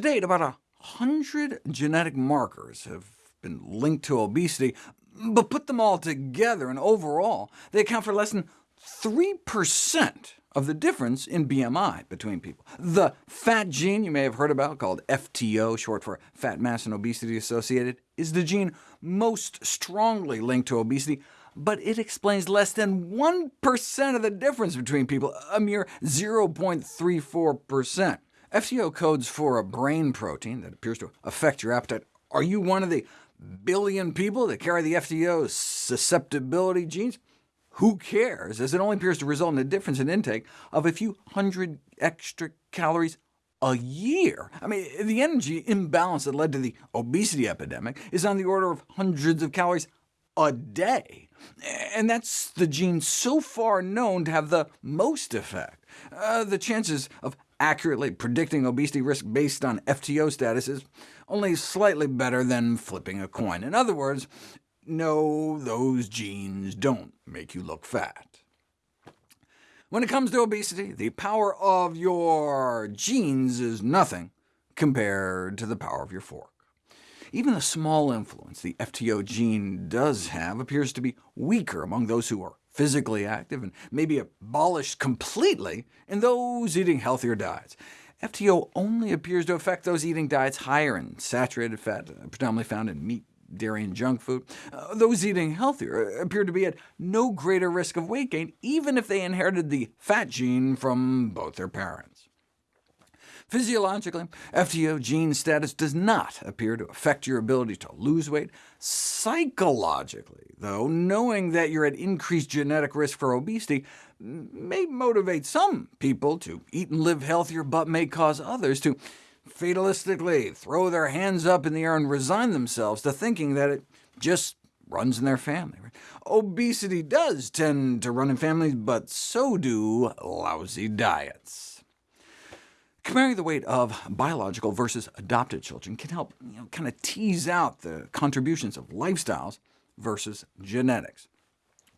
date, about a hundred genetic markers have been linked to obesity, but put them all together, and overall, they account for less than 3% of the difference in BMI between people. The fat gene you may have heard about, called FTO, short for fat mass and obesity associated, is the gene most strongly linked to obesity, but it explains less than 1% of the difference between people, a mere 0.34%. FTO codes for a brain protein that appears to affect your appetite. Are you one of the billion people that carry the FTO susceptibility genes? Who cares, as it only appears to result in a difference in intake of a few hundred extra calories a year. I mean, the energy imbalance that led to the obesity epidemic is on the order of hundreds of calories a day, and that's the gene so far known to have the most effect. Uh, the chances of accurately predicting obesity risk based on FTO status is only slightly better than flipping a coin. In other words, no, those genes don't make you look fat. When it comes to obesity, the power of your genes is nothing compared to the power of your fork. Even the small influence the FTO gene does have appears to be weaker among those who are physically active, and maybe abolished completely in those eating healthier diets. FTO only appears to affect those eating diets higher in saturated fat, predominantly found in meat, dairy, and junk food. Uh, those eating healthier appear to be at no greater risk of weight gain, even if they inherited the fat gene from both their parents. Physiologically, FTO gene status does not appear to affect your ability to lose weight. Psychologically, though, knowing that you're at increased genetic risk for obesity may motivate some people to eat and live healthier, but may cause others to fatalistically throw their hands up in the air and resign themselves to thinking that it just runs in their family. Obesity does tend to run in families, but so do lousy diets. Comparing the weight of biological versus adopted children can help you know, kind of tease out the contributions of lifestyles versus genetics.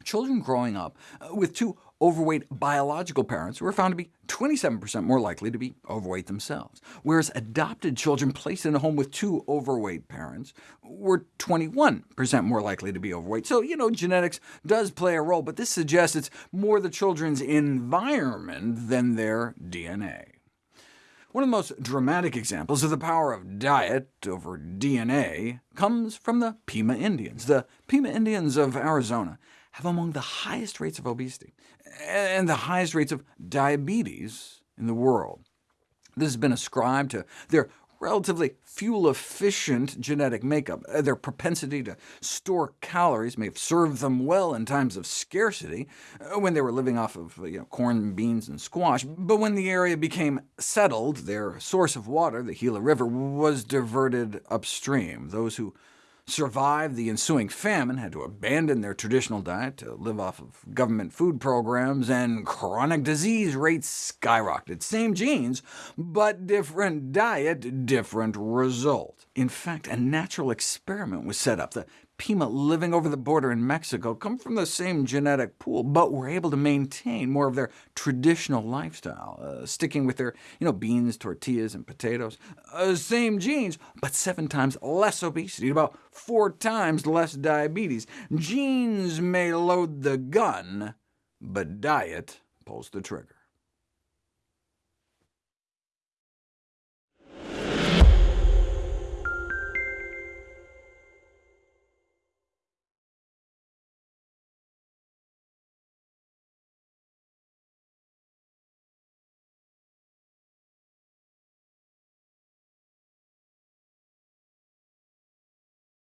Children growing up uh, with two overweight biological parents were found to be 27% more likely to be overweight themselves, whereas adopted children placed in a home with two overweight parents were 21% more likely to be overweight. So, you know, genetics does play a role, but this suggests it's more the children's environment than their DNA. One of the most dramatic examples of the power of diet over DNA comes from the Pima Indians. The Pima Indians of Arizona have among the highest rates of obesity, and the highest rates of diabetes in the world. This has been ascribed to their relatively fuel-efficient genetic makeup. Uh, their propensity to store calories may have served them well in times of scarcity, uh, when they were living off of you know, corn, beans, and squash, but when the area became settled, their source of water, the Gila River, was diverted upstream. Those who survived the ensuing famine had to abandon their traditional diet to live off of government food programs, and chronic disease rates skyrocketed. Same genes, but different diet, different result. In fact, a natural experiment was set up. The Pima living over the border in Mexico come from the same genetic pool, but were able to maintain more of their traditional lifestyle, uh, sticking with their you know, beans, tortillas, and potatoes. Uh, same genes, but seven times less obesity, about four times less diabetes. Genes may load the gun, but diet pulls the trigger.